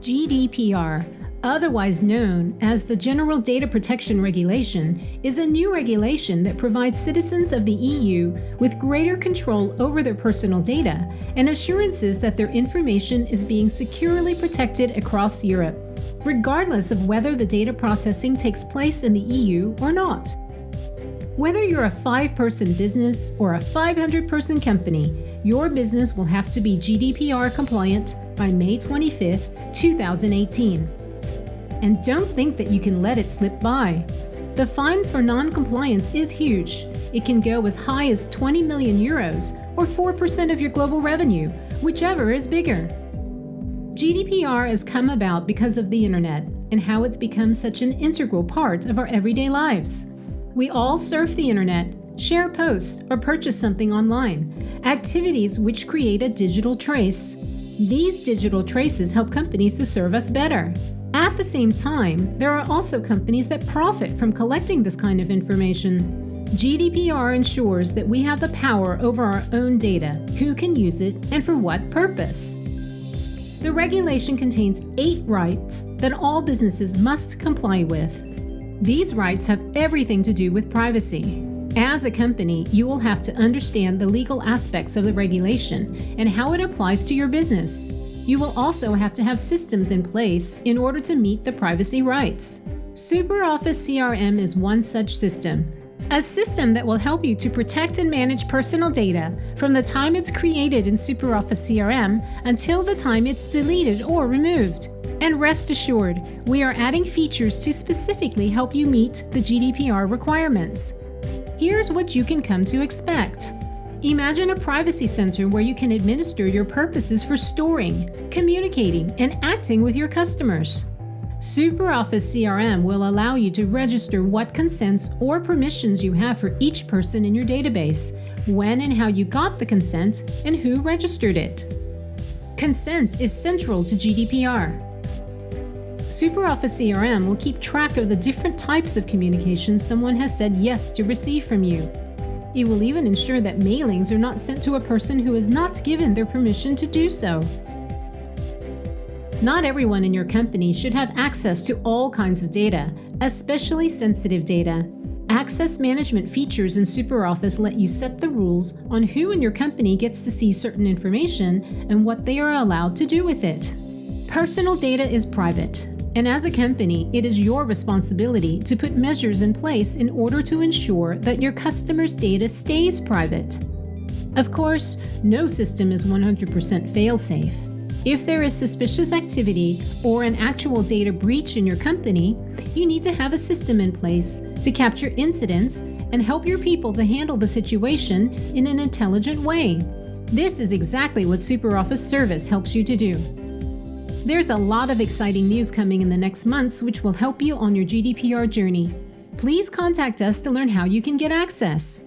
GDPR, otherwise known as the General Data Protection Regulation, is a new regulation that provides citizens of the EU with greater control over their personal data and assurances that their information is being securely protected across Europe, regardless of whether the data processing takes place in the EU or not. Whether you're a five person business or a 500 person company, your business will have to be GDPR compliant by May 25, 2018. And don't think that you can let it slip by. The fine for non-compliance is huge. It can go as high as 20 million euros or 4% of your global revenue, whichever is bigger. GDPR has come about because of the internet and how it's become such an integral part of our everyday lives. We all surf the internet, share posts, or purchase something online, activities which create a digital trace. These digital traces help companies to serve us better. At the same time, there are also companies that profit from collecting this kind of information. GDPR ensures that we have the power over our own data, who can use it, and for what purpose. The regulation contains eight rights that all businesses must comply with. These rights have everything to do with privacy. As a company, you will have to understand the legal aspects of the regulation and how it applies to your business. You will also have to have systems in place in order to meet the privacy rights. SuperOffice CRM is one such system. A system that will help you to protect and manage personal data from the time it's created in SuperOffice CRM until the time it's deleted or removed. And rest assured, we are adding features to specifically help you meet the GDPR requirements. Here's what you can come to expect. Imagine a privacy center where you can administer your purposes for storing, communicating, and acting with your customers. SuperOffice CRM will allow you to register what consents or permissions you have for each person in your database, when and how you got the consent, and who registered it. Consent is central to GDPR. SuperOffice CRM will keep track of the different types of communications someone has said yes to receive from you. It will even ensure that mailings are not sent to a person who has not given their permission to do so. Not everyone in your company should have access to all kinds of data, especially sensitive data. Access management features in SuperOffice let you set the rules on who in your company gets to see certain information and what they are allowed to do with it. Personal data is private, and as a company, it is your responsibility to put measures in place in order to ensure that your customers' data stays private. Of course, no system is 100% fail-safe. If there is suspicious activity or an actual data breach in your company, you need to have a system in place to capture incidents and help your people to handle the situation in an intelligent way. This is exactly what SuperOffice Service helps you to do. There's a lot of exciting news coming in the next months which will help you on your GDPR journey. Please contact us to learn how you can get access.